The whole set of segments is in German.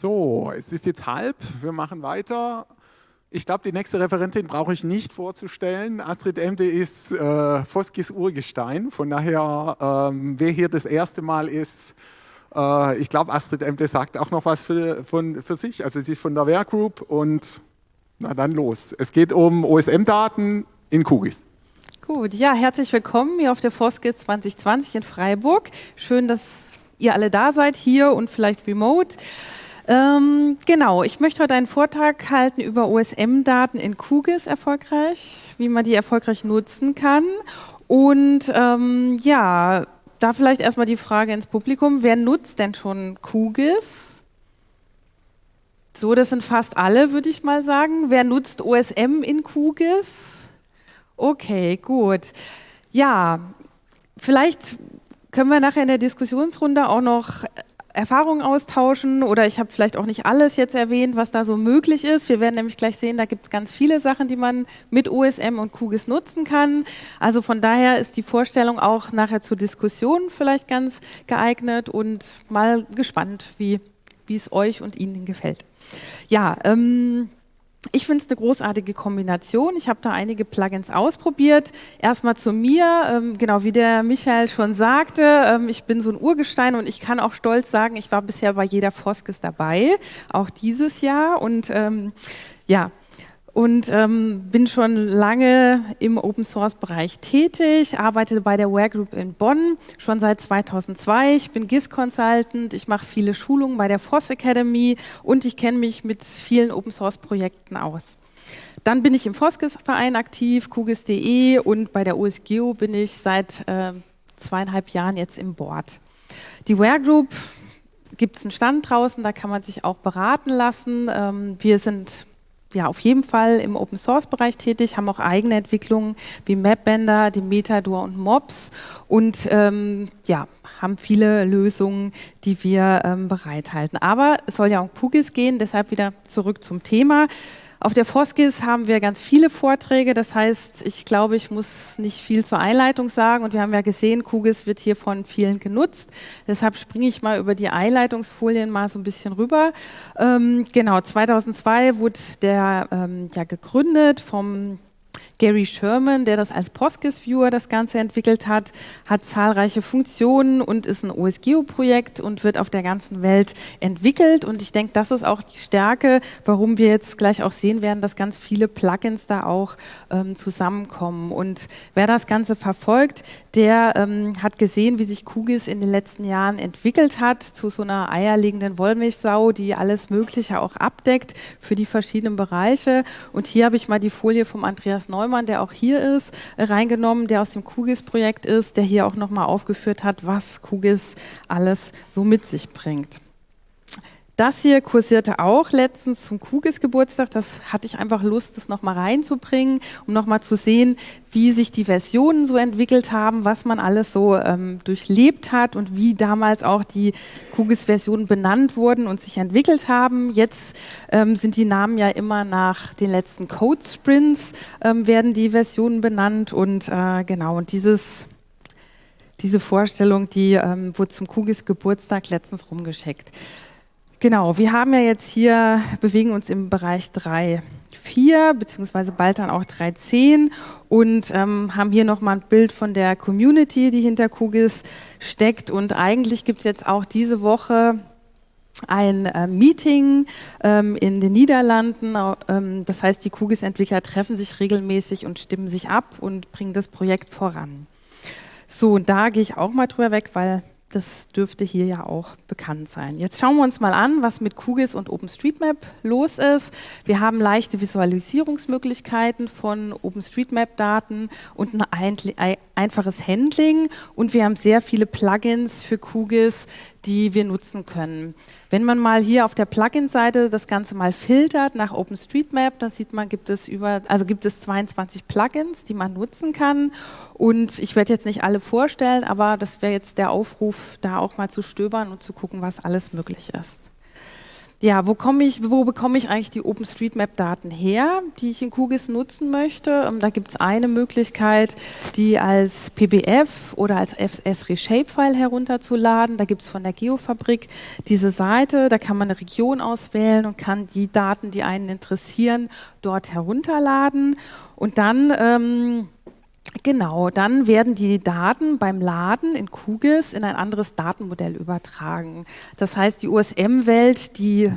So, es ist jetzt halb, wir machen weiter. Ich glaube, die nächste Referentin brauche ich nicht vorzustellen. Astrid Emde ist äh, Foskis Urgestein, von daher, ähm, wer hier das erste Mal ist, äh, ich glaube, Astrid Emde sagt auch noch was für, von, für sich. Also sie ist von der Wehr Group und na dann los. Es geht um OSM-Daten in QGIS. Gut, ja, herzlich willkommen hier auf der Foskis 2020 in Freiburg. Schön, dass ihr alle da seid, hier und vielleicht remote. Ähm, genau, ich möchte heute einen Vortrag halten über OSM-Daten in QGIS erfolgreich, wie man die erfolgreich nutzen kann. Und ähm, ja, da vielleicht erstmal die Frage ins Publikum, wer nutzt denn schon QGIS? So, das sind fast alle, würde ich mal sagen. Wer nutzt OSM in QGIS? Okay, gut. Ja, vielleicht können wir nachher in der Diskussionsrunde auch noch Erfahrungen austauschen oder ich habe vielleicht auch nicht alles jetzt erwähnt, was da so möglich ist. Wir werden nämlich gleich sehen, da gibt es ganz viele Sachen, die man mit OSM und QGIS nutzen kann. Also von daher ist die Vorstellung auch nachher zur Diskussion vielleicht ganz geeignet und mal gespannt, wie es euch und Ihnen gefällt. Ja, ähm, ich finde es eine großartige Kombination. Ich habe da einige Plugins ausprobiert. Erstmal zu mir, ähm, genau wie der Michael schon sagte, ähm, ich bin so ein Urgestein und ich kann auch stolz sagen, ich war bisher bei jeder Foskes dabei, auch dieses Jahr. Und ähm, ja, und ähm, bin schon lange im Open Source Bereich tätig, arbeite bei der Ware Group in Bonn schon seit 2002. Ich bin GIS Consultant, ich mache viele Schulungen bei der FOSS Academy und ich kenne mich mit vielen Open Source Projekten aus. Dann bin ich im FOSGIS-Verein aktiv, QGIS.de und bei der OSGeo bin ich seit äh, zweieinhalb Jahren jetzt im Board. Die Ware Group gibt es einen Stand draußen, da kann man sich auch beraten lassen. Ähm, wir sind ja, auf jeden Fall im Open Source Bereich tätig, haben auch eigene Entwicklungen wie Mapbender, die Metador und Mobs und ähm, ja, haben viele Lösungen, die wir ähm, bereithalten. Aber es soll ja um QGIS gehen, deshalb wieder zurück zum Thema. Auf der Foskis haben wir ganz viele Vorträge, das heißt, ich glaube, ich muss nicht viel zur Einleitung sagen. Und wir haben ja gesehen, QGIS wird hier von vielen genutzt, deshalb springe ich mal über die Einleitungsfolien mal so ein bisschen rüber. Ähm, genau, 2002 wurde der ähm, ja gegründet vom Gary Sherman, der das als PostGIS-Viewer das Ganze entwickelt hat, hat zahlreiche Funktionen und ist ein OSGeo-Projekt und wird auf der ganzen Welt entwickelt. Und ich denke, das ist auch die Stärke, warum wir jetzt gleich auch sehen werden, dass ganz viele Plugins da auch ähm, zusammenkommen. Und wer das Ganze verfolgt, der ähm, hat gesehen, wie sich QGIS in den letzten Jahren entwickelt hat zu so einer eierlegenden Wollmilchsau, die alles Mögliche auch abdeckt für die verschiedenen Bereiche. Und hier habe ich mal die Folie vom Andreas Neumann Neumann, der auch hier ist, reingenommen, der aus dem QGIS-Projekt ist, der hier auch nochmal aufgeführt hat, was QGIS alles so mit sich bringt. Das hier kursierte auch letztens zum QGIS-Geburtstag. Das hatte ich einfach Lust, das nochmal reinzubringen, um nochmal zu sehen, wie sich die Versionen so entwickelt haben, was man alles so ähm, durchlebt hat und wie damals auch die QGIS-Versionen benannt wurden und sich entwickelt haben. Jetzt ähm, sind die Namen ja immer nach den letzten Code-Sprints ähm, werden die Versionen benannt und äh, genau, und dieses diese Vorstellung, die ähm, wurde zum QGIS-Geburtstag letztens rumgeschickt. Genau, wir haben ja jetzt hier, bewegen uns im Bereich 3.4, beziehungsweise bald dann auch 3.10 und ähm, haben hier nochmal ein Bild von der Community, die hinter QGIS steckt. Und eigentlich gibt es jetzt auch diese Woche ein äh, Meeting ähm, in den Niederlanden. Ähm, das heißt, die QGIS-Entwickler treffen sich regelmäßig und stimmen sich ab und bringen das Projekt voran. So, und da gehe ich auch mal drüber weg, weil das dürfte hier ja auch bekannt sein. Jetzt schauen wir uns mal an, was mit QGIS und OpenStreetMap los ist. Wir haben leichte Visualisierungsmöglichkeiten von OpenStreetMap-Daten und ein einfaches Handling und wir haben sehr viele Plugins für QGIS, die wir nutzen können. Wenn man mal hier auf der Plugin-Seite das Ganze mal filtert nach OpenStreetMap, dann sieht man, gibt es über, also gibt es 22 Plugins, die man nutzen kann. Und ich werde jetzt nicht alle vorstellen, aber das wäre jetzt der Aufruf, da auch mal zu stöbern und zu gucken, was alles möglich ist. Ja, wo, ich, wo bekomme ich eigentlich die OpenStreetMap-Daten her, die ich in QGIS nutzen möchte? Ähm, da gibt es eine Möglichkeit, die als PBF oder als SRE-Shapefile herunterzuladen. Da gibt es von der Geofabrik diese Seite, da kann man eine Region auswählen und kann die Daten, die einen interessieren, dort herunterladen. Und dann... Ähm, Genau, dann werden die Daten beim Laden in QGIS in ein anderes Datenmodell übertragen. Das heißt, die USM-Welt, die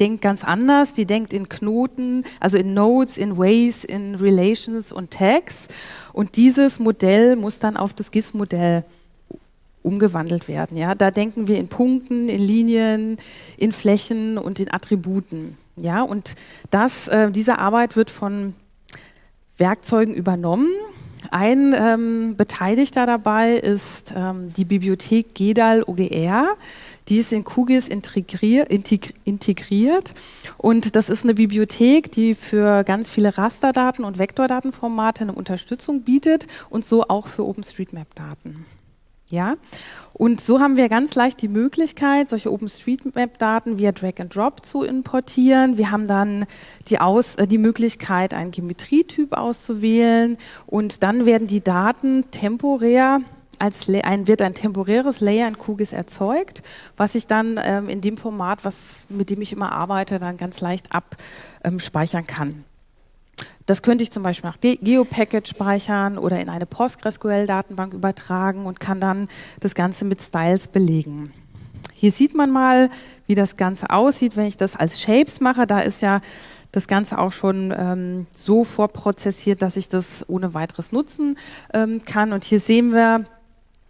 denkt ganz anders, die denkt in Knoten, also in Nodes, in Ways, in Relations und Tags. Und dieses Modell muss dann auf das GIS-Modell umgewandelt werden. Ja? Da denken wir in Punkten, in Linien, in Flächen und in Attributen. Ja? Und das, äh, diese Arbeit wird von Werkzeugen übernommen ein ähm, Beteiligter dabei ist ähm, die Bibliothek GEDAL OGR. Die ist in QGIS integrier integriert und das ist eine Bibliothek, die für ganz viele Rasterdaten und Vektordatenformate eine Unterstützung bietet und so auch für OpenStreetMap-Daten. Ja? Und so haben wir ganz leicht die Möglichkeit, solche OpenStreetMap-Daten via Drag and Drop zu importieren. Wir haben dann die, Aus, äh, die Möglichkeit, einen Geometrietyp auszuwählen und dann werden die Daten temporär als ein, wird ein temporäres Layer in QGIS erzeugt, was ich dann ähm, in dem Format, was, mit dem ich immer arbeite, dann ganz leicht abspeichern kann. Das könnte ich zum Beispiel nach GeoPacket speichern oder in eine PostgreSQL-Datenbank übertragen und kann dann das Ganze mit Styles belegen. Hier sieht man mal, wie das Ganze aussieht, wenn ich das als Shapes mache. Da ist ja das Ganze auch schon ähm, so vorprozessiert, dass ich das ohne weiteres nutzen ähm, kann. Und hier sehen wir,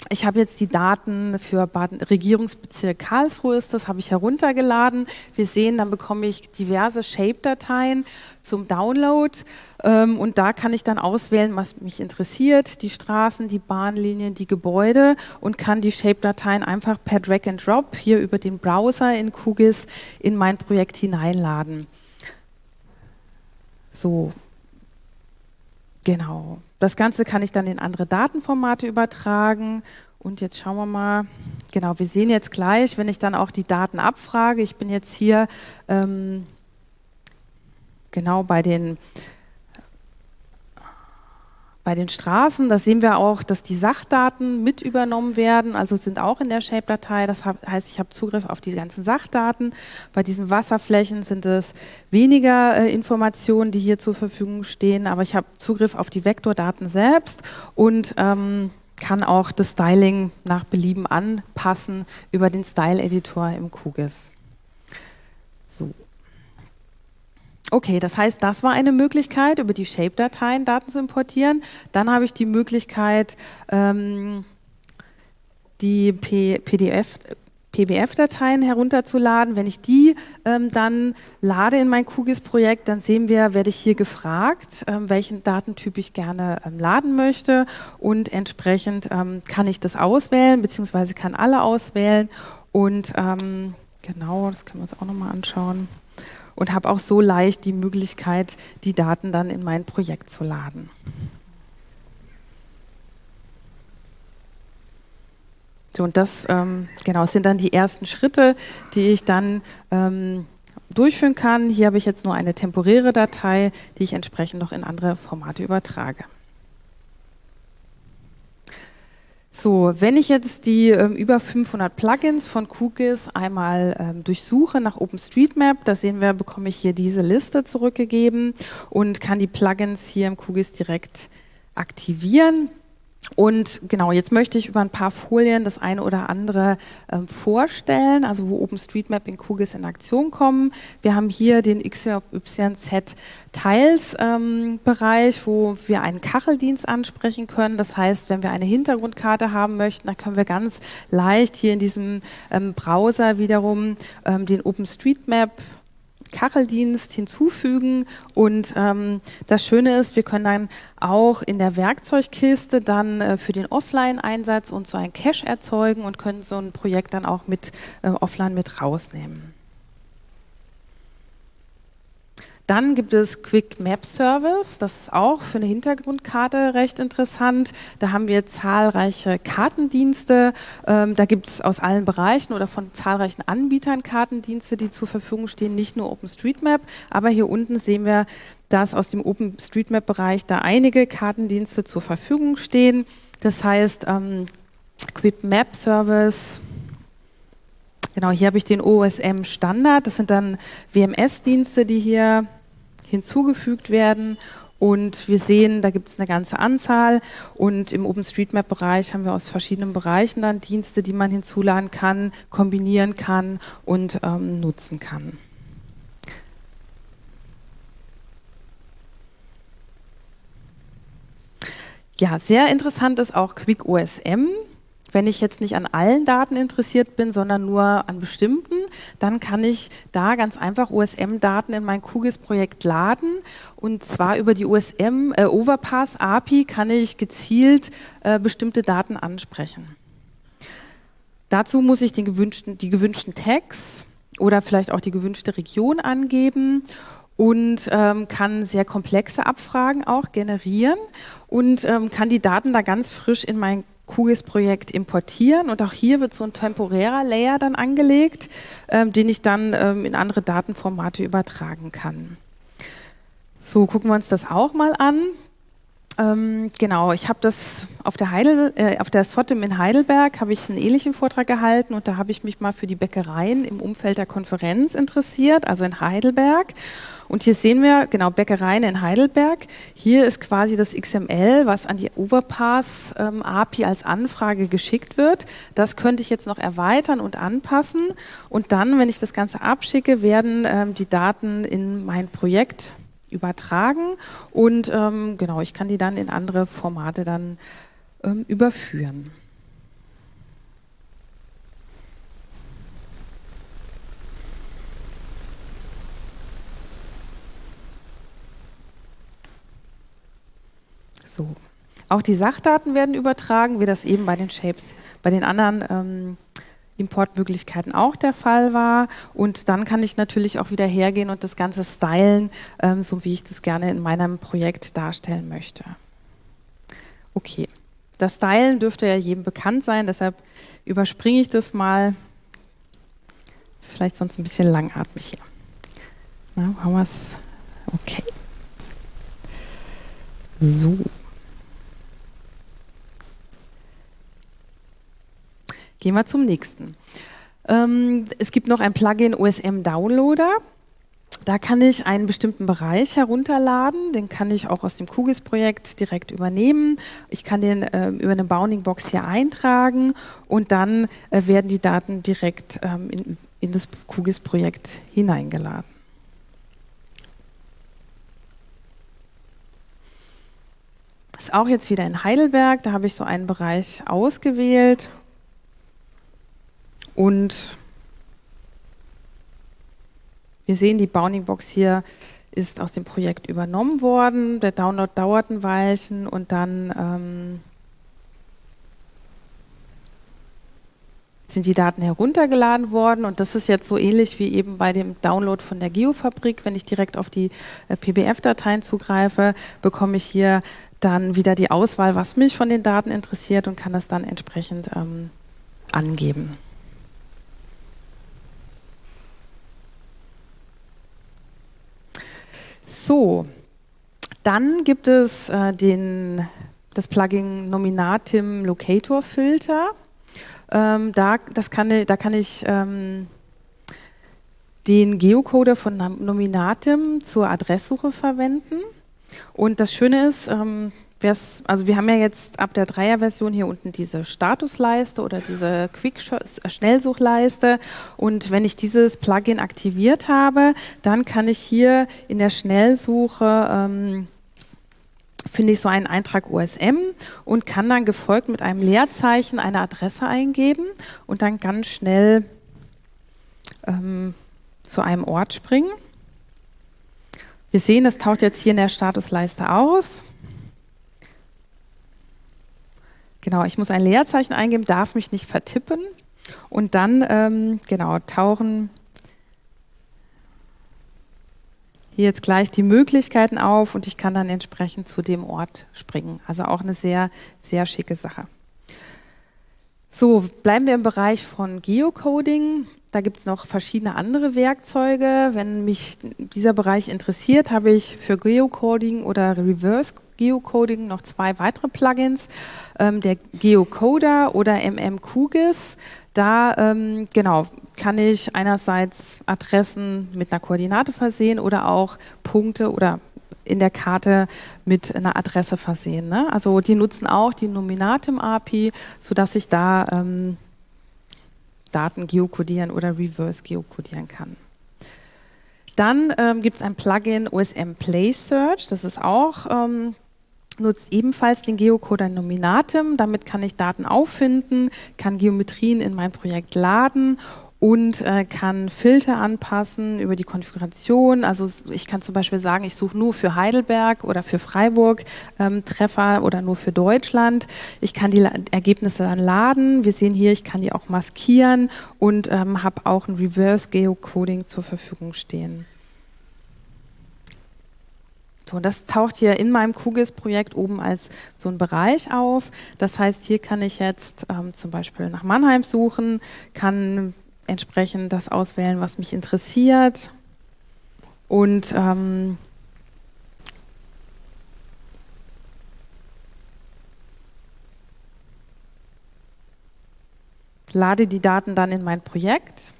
ich habe jetzt die Daten für Baden Regierungsbezirk Karlsruhe, ist das habe ich heruntergeladen. Wir sehen, dann bekomme ich diverse Shape-Dateien zum Download ähm, und da kann ich dann auswählen, was mich interessiert, die Straßen, die Bahnlinien, die Gebäude und kann die Shape-Dateien einfach per Drag and Drop hier über den Browser in QGIS in mein Projekt hineinladen. So, genau. Das Ganze kann ich dann in andere Datenformate übertragen. Und jetzt schauen wir mal, genau, wir sehen jetzt gleich, wenn ich dann auch die Daten abfrage, ich bin jetzt hier ähm, genau bei den bei den Straßen, da sehen wir auch, dass die Sachdaten mit übernommen werden, also sind auch in der Shape-Datei. Das heißt, ich habe Zugriff auf die ganzen Sachdaten. Bei diesen Wasserflächen sind es weniger äh, Informationen, die hier zur Verfügung stehen, aber ich habe Zugriff auf die Vektordaten selbst und ähm, kann auch das Styling nach Belieben anpassen über den Style-Editor im QGIS. So. Okay, das heißt, das war eine Möglichkeit, über die Shape-Dateien Daten zu importieren. Dann habe ich die Möglichkeit, ähm, die PBF-Dateien herunterzuladen. Wenn ich die ähm, dann lade in mein QGIS-Projekt, dann sehen wir, werde ich hier gefragt, ähm, welchen Datentyp ich gerne ähm, laden möchte und entsprechend ähm, kann ich das auswählen, beziehungsweise kann alle auswählen und ähm, genau, das können wir uns auch nochmal anschauen und habe auch so leicht die Möglichkeit, die Daten dann in mein Projekt zu laden. So, und das ähm, genau, sind dann die ersten Schritte, die ich dann ähm, durchführen kann. Hier habe ich jetzt nur eine temporäre Datei, die ich entsprechend noch in andere Formate übertrage. So, wenn ich jetzt die ähm, über 500 Plugins von QGIS einmal ähm, durchsuche nach OpenStreetMap, da sehen wir, bekomme ich hier diese Liste zurückgegeben und kann die Plugins hier im QGIS direkt aktivieren. Und genau, jetzt möchte ich über ein paar Folien das eine oder andere ähm, vorstellen, also wo OpenStreetMap in QGIS in Aktion kommen. Wir haben hier den XYZ Tiles ähm, wo wir einen Kacheldienst ansprechen können. Das heißt, wenn wir eine Hintergrundkarte haben möchten, dann können wir ganz leicht hier in diesem ähm, Browser wiederum ähm, den OpenStreetMap Kacheldienst hinzufügen und ähm, das Schöne ist, wir können dann auch in der Werkzeugkiste dann äh, für den Offline-Einsatz und so ein Cache erzeugen und können so ein Projekt dann auch mit äh, offline mit rausnehmen. Dann gibt es Quick Map Service, das ist auch für eine Hintergrundkarte recht interessant. Da haben wir zahlreiche Kartendienste. Ähm, da gibt es aus allen Bereichen oder von zahlreichen Anbietern Kartendienste, die zur Verfügung stehen, nicht nur OpenStreetMap, aber hier unten sehen wir, dass aus dem OpenStreetMap-Bereich da einige Kartendienste zur Verfügung stehen. Das heißt, ähm, Quick Map Service, Genau, hier habe ich den OSM Standard. Das sind dann WMS-Dienste, die hier hinzugefügt werden. Und wir sehen, da gibt es eine ganze Anzahl. Und im OpenStreetMap-Bereich haben wir aus verschiedenen Bereichen dann Dienste, die man hinzuladen kann, kombinieren kann und ähm, nutzen kann. Ja, sehr interessant ist auch QuickOSM. Wenn ich jetzt nicht an allen Daten interessiert bin, sondern nur an bestimmten, dann kann ich da ganz einfach OSM-Daten in mein QGIS-Projekt laden. Und zwar über die OSM äh, Overpass API kann ich gezielt äh, bestimmte Daten ansprechen. Dazu muss ich gewünschten, die gewünschten Tags oder vielleicht auch die gewünschte Region angeben und ähm, kann sehr komplexe Abfragen auch generieren und ähm, kann die Daten da ganz frisch in mein QGIS-Projekt importieren und auch hier wird so ein temporärer Layer dann angelegt, ähm, den ich dann ähm, in andere Datenformate übertragen kann. So, gucken wir uns das auch mal an. Ähm, genau, ich habe das auf der, Heidel, äh, auf der SFOTIM in Heidelberg habe ich einen ähnlichen Vortrag gehalten und da habe ich mich mal für die Bäckereien im Umfeld der Konferenz interessiert, also in Heidelberg. Und hier sehen wir, genau, Bäckereien in Heidelberg. Hier ist quasi das XML, was an die Overpass ähm, als Anfrage geschickt wird. Das könnte ich jetzt noch erweitern und anpassen. Und dann, wenn ich das Ganze abschicke, werden ähm, die Daten in mein Projekt übertragen und ähm, genau, ich kann die dann in andere Formate dann ähm, überführen. So. Auch die Sachdaten werden übertragen, wie das eben bei den Shapes, bei den anderen ähm, Importmöglichkeiten auch der Fall war. Und dann kann ich natürlich auch wieder hergehen und das Ganze stylen, ähm, so wie ich das gerne in meinem Projekt darstellen möchte. Okay, das Stylen dürfte ja jedem bekannt sein, deshalb überspringe ich das mal. Ist vielleicht sonst ein bisschen langatmig hier. Na, haben wir es? Okay. So. Gehen wir zum nächsten. Ähm, es gibt noch ein Plugin OSM Downloader. Da kann ich einen bestimmten Bereich herunterladen, den kann ich auch aus dem QGIS-Projekt direkt übernehmen. Ich kann den äh, über eine Bounding-Box hier eintragen und dann äh, werden die Daten direkt ähm, in, in das QGIS-Projekt hineingeladen. Das ist auch jetzt wieder in Heidelberg, da habe ich so einen Bereich ausgewählt und wir sehen, die Bounding Box hier ist aus dem Projekt übernommen worden. Der Download dauert ein Weilchen und dann ähm, sind die Daten heruntergeladen worden und das ist jetzt so ähnlich wie eben bei dem Download von der Geofabrik. Wenn ich direkt auf die äh, PBF-Dateien zugreife, bekomme ich hier dann wieder die Auswahl, was mich von den Daten interessiert und kann das dann entsprechend ähm, angeben. So, dann gibt es äh, den, das Plugin Nominatim Locator Filter. Ähm, da, das kann, da kann ich ähm, den Geocoder von Nominatim zur Adresssuche verwenden. Und das Schöne ist, ähm, also wir haben ja jetzt ab der Dreier-Version hier unten diese Statusleiste oder diese Quick-Schnellsuchleiste und wenn ich dieses Plugin aktiviert habe, dann kann ich hier in der Schnellsuche ähm, finde ich so einen Eintrag OSM und kann dann gefolgt mit einem Leerzeichen eine Adresse eingeben und dann ganz schnell ähm, zu einem Ort springen. Wir sehen, das taucht jetzt hier in der Statusleiste aus. Genau, ich muss ein Leerzeichen eingeben, darf mich nicht vertippen und dann ähm, genau tauchen hier jetzt gleich die Möglichkeiten auf und ich kann dann entsprechend zu dem Ort springen. Also auch eine sehr, sehr schicke Sache. So, bleiben wir im Bereich von Geocoding. Da gibt es noch verschiedene andere Werkzeuge. Wenn mich dieser Bereich interessiert, habe ich für Geocoding oder Reverse Geocoding noch zwei weitere Plugins. Ähm, der Geocoder oder MMQGIS. Da ähm, genau, kann ich einerseits Adressen mit einer Koordinate versehen oder auch Punkte oder in der Karte mit einer Adresse versehen. Ne? Also die nutzen auch die Nominatim-API, sodass ich da ähm, Daten geokodieren oder reverse geokodieren kann. Dann ähm, gibt es ein Plugin OSM Play Search, das ist auch, ähm, nutzt ebenfalls den Geocoder Nominatim. Damit kann ich Daten auffinden, kann Geometrien in mein Projekt laden und äh, kann Filter anpassen über die Konfiguration. Also ich kann zum Beispiel sagen, ich suche nur für Heidelberg oder für Freiburg ähm, Treffer oder nur für Deutschland. Ich kann die Ergebnisse dann laden. Wir sehen hier, ich kann die auch maskieren und ähm, habe auch ein Reverse Geocoding zur Verfügung stehen. So, das taucht hier in meinem QGIS-Projekt oben als so ein Bereich auf. Das heißt, hier kann ich jetzt ähm, zum Beispiel nach Mannheim suchen, kann entsprechend das auswählen, was mich interessiert. Und ähm, lade die Daten dann in mein Projekt.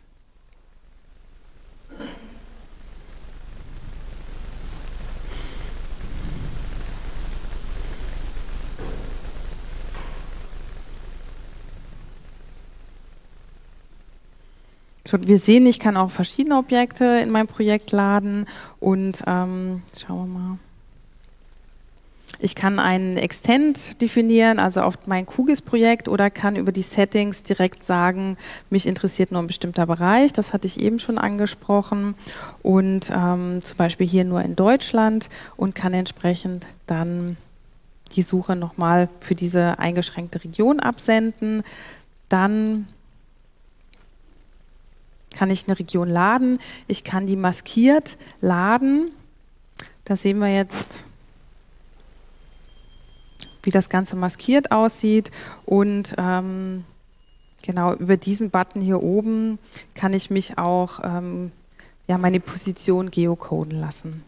Wir sehen, ich kann auch verschiedene Objekte in mein Projekt laden und ähm, schauen wir mal. Ich kann einen Extend definieren, also auf mein QGIS-Projekt oder kann über die Settings direkt sagen, mich interessiert nur ein bestimmter Bereich, das hatte ich eben schon angesprochen und ähm, zum Beispiel hier nur in Deutschland und kann entsprechend dann die Suche nochmal für diese eingeschränkte Region absenden. Dann kann ich eine Region laden. Ich kann die maskiert laden. Da sehen wir jetzt, wie das Ganze maskiert aussieht. Und ähm, genau über diesen Button hier oben kann ich mich auch ähm, ja, meine Position geocoden lassen.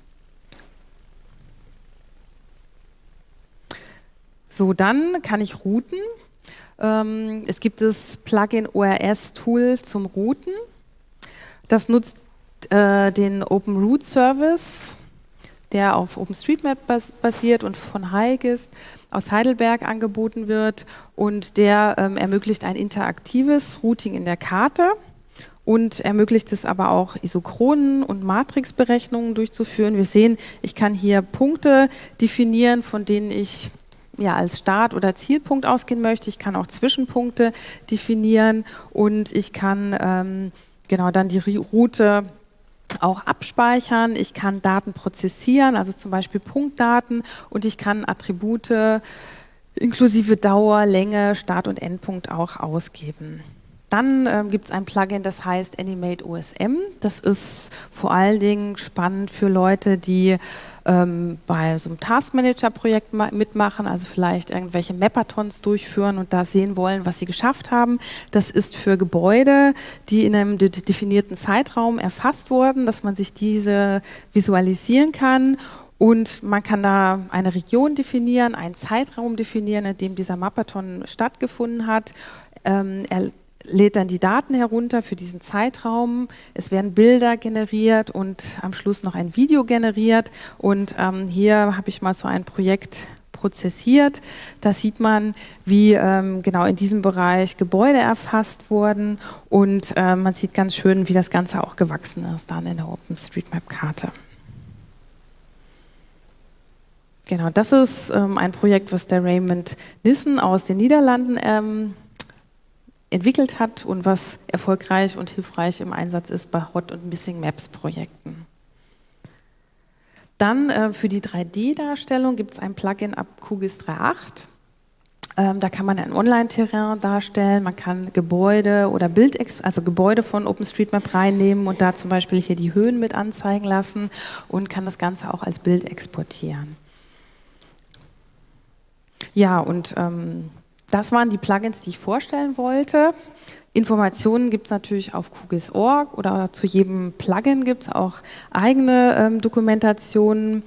So, dann kann ich routen. Ähm, es gibt das Plugin ORS Tool zum Routen. Das nutzt äh, den Open Root Service, der auf OpenStreetMap bas basiert und von HiGIS aus Heidelberg angeboten wird und der ähm, ermöglicht ein interaktives Routing in der Karte und ermöglicht es aber auch Isochronen und Matrixberechnungen durchzuführen. Wir sehen, ich kann hier Punkte definieren, von denen ich ja, als Start- oder Zielpunkt ausgehen möchte. Ich kann auch Zwischenpunkte definieren und ich kann ähm, genau dann die Route auch abspeichern. Ich kann Daten prozessieren, also zum Beispiel Punktdaten und ich kann Attribute inklusive Dauer, Länge, Start- und Endpunkt auch ausgeben. Dann ähm, gibt es ein Plugin, das heißt Animate OSM. Das ist vor allen Dingen spannend für Leute, die ähm, bei so einem Taskmanager-Projekt mitmachen, also vielleicht irgendwelche Mapathons durchführen und da sehen wollen, was sie geschafft haben. Das ist für Gebäude, die in einem de definierten Zeitraum erfasst wurden, dass man sich diese visualisieren kann und man kann da eine Region definieren, einen Zeitraum definieren, in dem dieser Mapathon stattgefunden hat. Ähm, er lädt dann die Daten herunter für diesen Zeitraum. Es werden Bilder generiert und am Schluss noch ein Video generiert. Und ähm, hier habe ich mal so ein Projekt prozessiert. Da sieht man, wie ähm, genau in diesem Bereich Gebäude erfasst wurden und äh, man sieht ganz schön, wie das Ganze auch gewachsen ist dann in der OpenStreetMap-Karte. Genau, das ist ähm, ein Projekt, was der Raymond Nissen aus den Niederlanden ähm, entwickelt hat und was erfolgreich und hilfreich im Einsatz ist bei Hot- und Missing Maps Projekten. Dann äh, für die 3D-Darstellung gibt es ein Plugin ab QGIS 3.8. Ähm, da kann man ein Online-Terrain darstellen, man kann Gebäude oder Bild, also Gebäude von OpenStreetMap reinnehmen und da zum Beispiel hier die Höhen mit anzeigen lassen und kann das Ganze auch als Bild exportieren. Ja, und ähm, das waren die Plugins, die ich vorstellen wollte. Informationen gibt es natürlich auf QGIS.org oder zu jedem Plugin gibt es auch eigene ähm, Dokumentationen.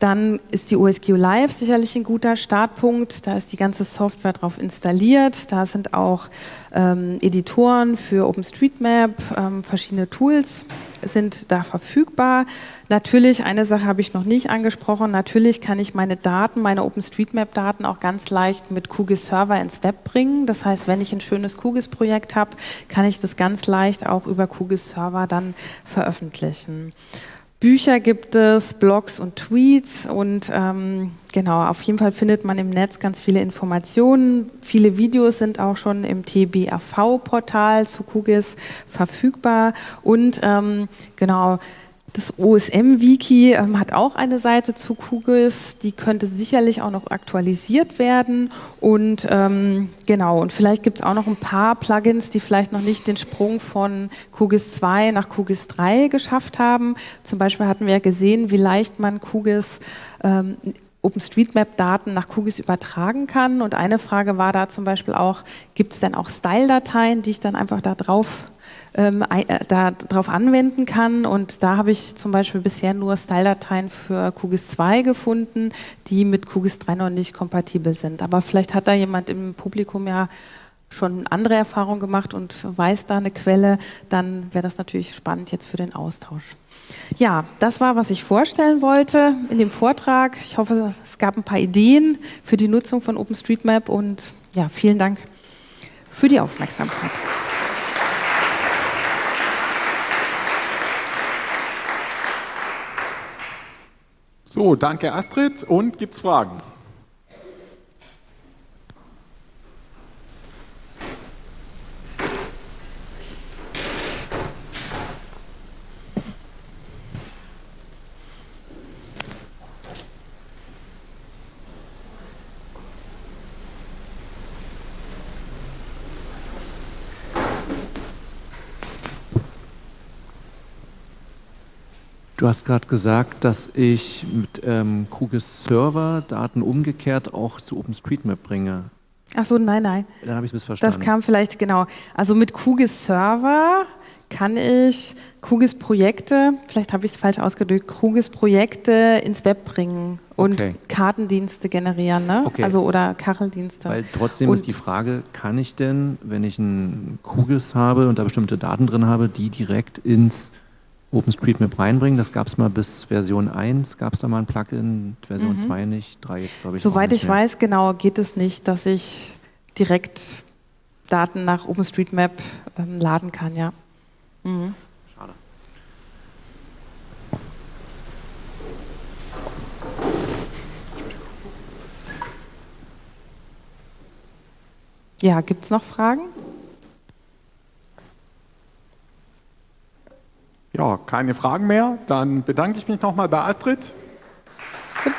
Dann ist die OSQ Live sicherlich ein guter Startpunkt. Da ist die ganze Software drauf installiert. Da sind auch ähm, Editoren für OpenStreetMap, ähm, verschiedene Tools sind da verfügbar. Natürlich, eine Sache habe ich noch nicht angesprochen, natürlich kann ich meine Daten, meine OpenStreetMap-Daten auch ganz leicht mit QGIS Server ins Web bringen. Das heißt, wenn ich ein schönes QGIS-Projekt habe, kann ich das ganz leicht auch über QGIS Server dann veröffentlichen. Bücher gibt es, Blogs und Tweets und ähm, genau, auf jeden Fall findet man im Netz ganz viele Informationen. Viele Videos sind auch schon im TBAV-Portal zu QGIS verfügbar und ähm, genau, das OSM-Wiki ähm, hat auch eine Seite zu QGIS, die könnte sicherlich auch noch aktualisiert werden. Und ähm, genau, und vielleicht gibt es auch noch ein paar Plugins, die vielleicht noch nicht den Sprung von QGIS 2 nach QGIS 3 geschafft haben. Zum Beispiel hatten wir ja gesehen, wie leicht man QGIS ähm, OpenStreetMap-Daten nach QGIS übertragen kann. Und eine Frage war da zum Beispiel auch, gibt es denn auch Style-Dateien, die ich dann einfach da drauf ähm, äh, darauf anwenden kann. Und da habe ich zum Beispiel bisher nur Style-Dateien für QGIS 2 gefunden, die mit QGIS 3 noch nicht kompatibel sind. Aber vielleicht hat da jemand im Publikum ja schon andere Erfahrungen gemacht und weiß da eine Quelle, dann wäre das natürlich spannend jetzt für den Austausch. Ja, das war, was ich vorstellen wollte in dem Vortrag. Ich hoffe, es gab ein paar Ideen für die Nutzung von OpenStreetMap und ja, vielen Dank für die Aufmerksamkeit. So, danke Astrid. Und gibt es Fragen? Du hast gerade gesagt, dass ich mit ähm, QGIS Server Daten umgekehrt auch zu OpenStreetMap bringe. Ach so, nein, nein. Dann habe ich es missverstanden. Das kam vielleicht, genau. Also mit QGIS Server kann ich QGIS Projekte, vielleicht habe ich es falsch ausgedrückt, QGIS Projekte ins Web bringen und okay. Kartendienste generieren, ne? Okay. Also oder Kacheldienste. Weil trotzdem und ist die Frage, kann ich denn, wenn ich ein QGIS habe und da bestimmte Daten drin habe, die direkt ins OpenStreetMap reinbringen. Das gab es mal bis Version 1, gab es da mal ein Plugin, Version mhm. 2 nicht, 3 jetzt glaube ich Soweit ich mehr. weiß, genau, geht es nicht, dass ich direkt Daten nach OpenStreetMap ähm, laden kann, ja. Mhm. Schade. Ja, gibt es noch Fragen? Ja, keine Fragen mehr. Dann bedanke ich mich nochmal bei Astrid. Gut.